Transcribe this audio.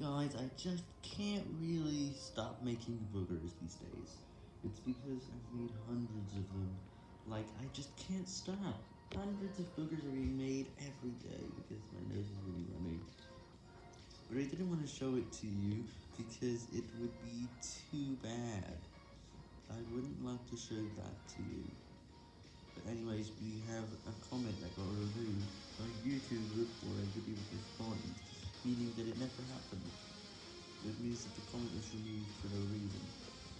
Guys, I just can't really stop making boogers these days. It's because I've made hundreds of them. Like, I just can't stop. Hundreds of boogers are being made every day because my nose is really running. But I didn't want to show it to you because it would be too bad. I wouldn't like to show that to you. But anyways, we have a comment that got removed by YouTube for a video response, meaning that it never happened. It means that the comment was